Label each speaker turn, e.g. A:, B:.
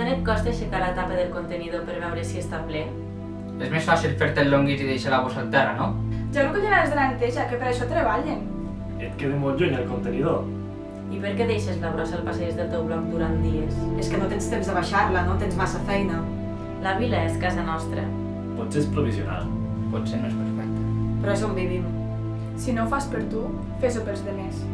A: Tant et costa aixecar la tapa del contenidor per veure si està ple?
B: És més fàcil fer-te el longuit i deixar la bossa al terra, no?
C: Ja no colliràs de l'anteja, que per això treballen.
D: Et queda molt lluny el contenidor.
A: I per què deixes la brossa al passeig del teu bloc durant dies?
E: És que no tens temps de baixar-la, no tens massa feina.
A: La vila és casa nostra.
D: Potser és provisional.
B: Potser no és perfecta.
E: Però és on vivim.
C: Si no ho fas per tu, fes-ho pels demés.